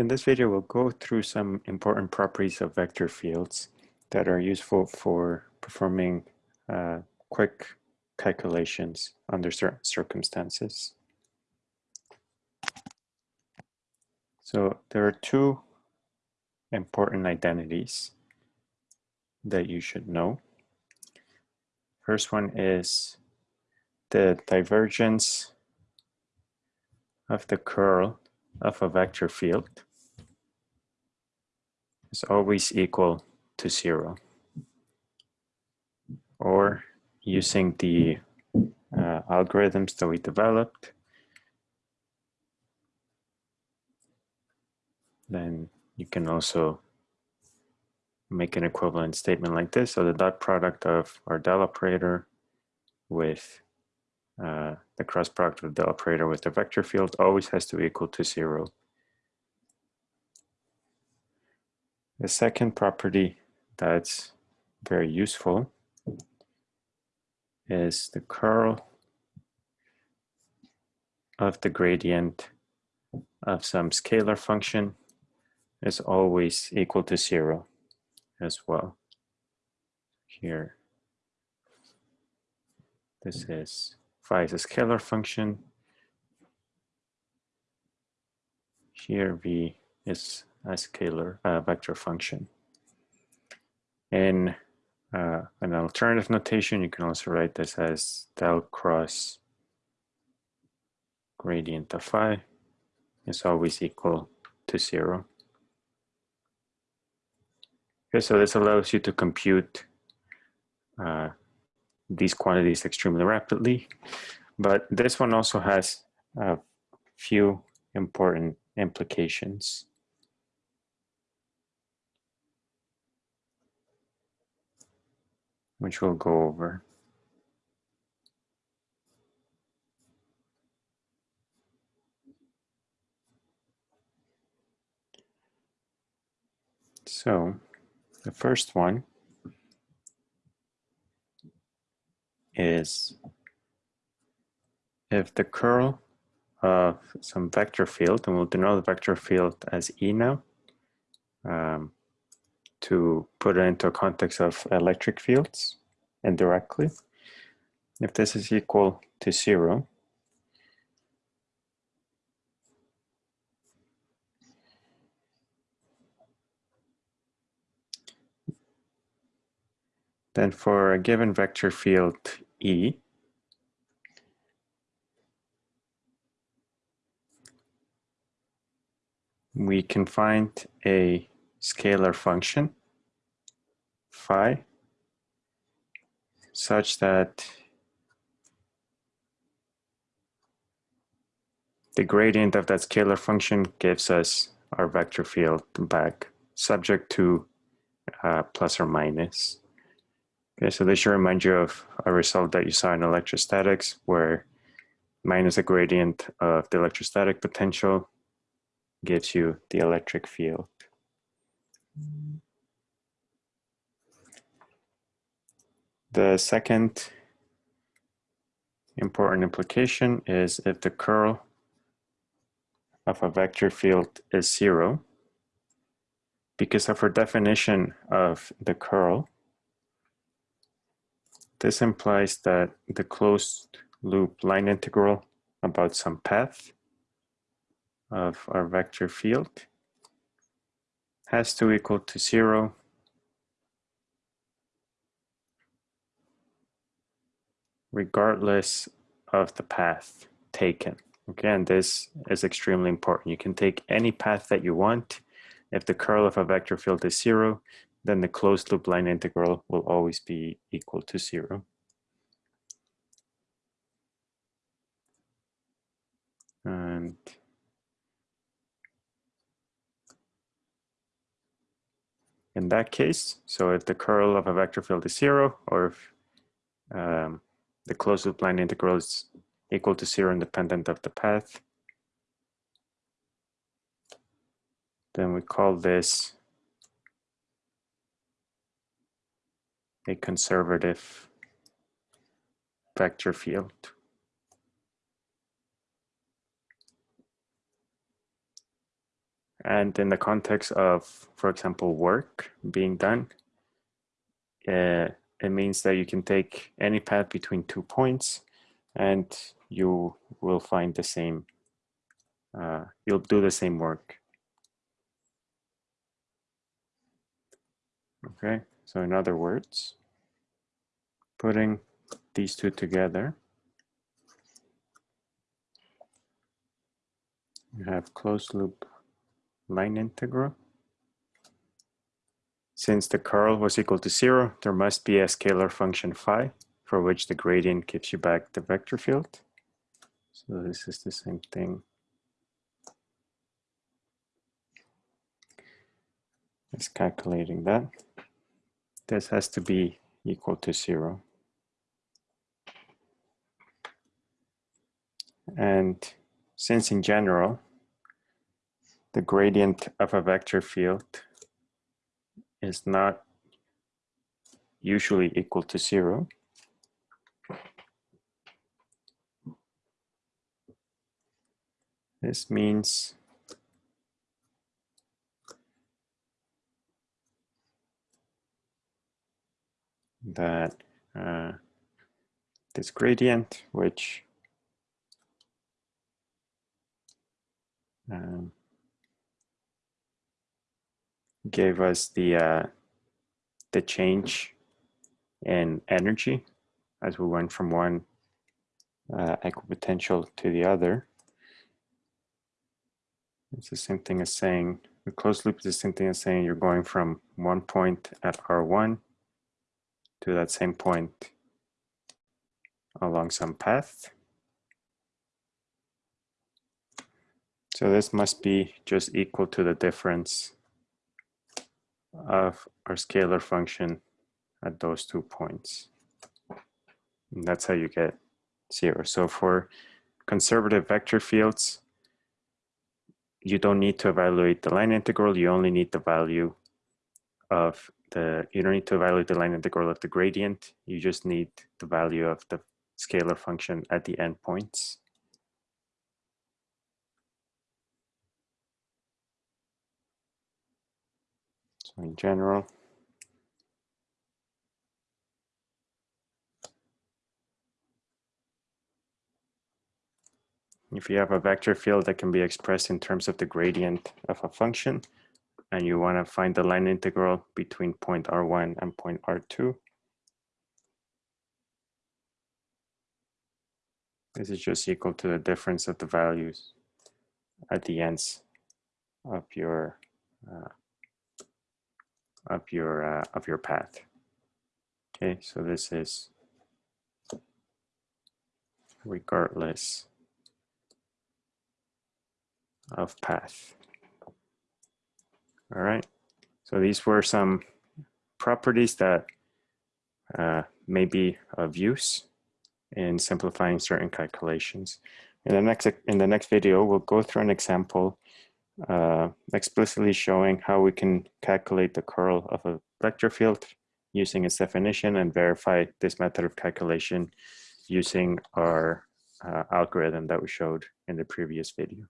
In this video, we'll go through some important properties of vector fields that are useful for performing uh, quick calculations under certain circumstances. So there are two important identities that you should know. First one is the divergence of the curl of a vector field is always equal to zero. Or using the uh, algorithms that we developed, then you can also make an equivalent statement like this. So the dot product of our del operator with uh, the cross product of the operator with the vector field always has to be equal to zero. The second property that's very useful is the curl of the gradient of some scalar function is always equal to zero as well. Here, this is phi is a scalar function. Here v is a scalar vector function. In uh, an alternative notation, you can also write this as del cross gradient of phi is always equal to zero. Okay, so this allows you to compute uh, these quantities extremely rapidly. But this one also has a few important implications. Which we'll go over. So the first one is if the curl of some vector field, and we'll denote the vector field as E now, um, to put it into a context of electric fields indirectly. If this is equal to zero, then for a given vector field E, we can find a scalar function phi such that the gradient of that scalar function gives us our vector field back subject to uh, plus or minus. Okay, so this should remind you of a result that you saw in electrostatics where minus the gradient of the electrostatic potential gives you the electric field. The second important implication is if the curl of a vector field is zero, because of our definition of the curl, this implies that the closed loop line integral about some path of our vector field has to equal to zero regardless of the path taken. Again, this is extremely important. You can take any path that you want. If the curl of a vector field is zero, then the closed loop line integral will always be equal to zero. And in that case, so if the curl of a vector field is zero, or if um, the closed loop line integral is equal to zero independent of the path, then we call this a conservative vector field. And in the context of, for example, work being done, uh, it means that you can take any path between two points and you will find the same, uh, you'll do the same work. Okay, so in other words, putting these two together, you have closed loop line integral. Since the curl was equal to zero, there must be a scalar function phi for which the gradient gives you back the vector field. So this is the same thing. It's calculating that. This has to be equal to zero. And since in general, the gradient of a vector field is not usually equal to zero, this means that uh, this gradient, which um, gave us the uh, the change in energy as we went from one uh, equipotential to the other. It's the same thing as saying, the closed loop is the same thing as saying you're going from one point at R1 to that same point along some path. So this must be just equal to the difference of our scalar function at those two points. And that's how you get zero. So for conservative vector fields, you don't need to evaluate the line integral, you only need the value of the, you don't need to evaluate the line integral of the gradient, you just need the value of the scalar function at the endpoints. In general, if you have a vector field that can be expressed in terms of the gradient of a function, and you want to find the line integral between point R1 and point R2, this is just equal to the difference of the values at the ends of your uh, of your uh, of your path. Okay, so this is regardless of path. All right, so these were some properties that uh, may be of use in simplifying certain calculations. In the next in the next video, we'll go through an example uh, explicitly showing how we can calculate the curl of a vector field using its definition and verify this method of calculation using our uh, algorithm that we showed in the previous video.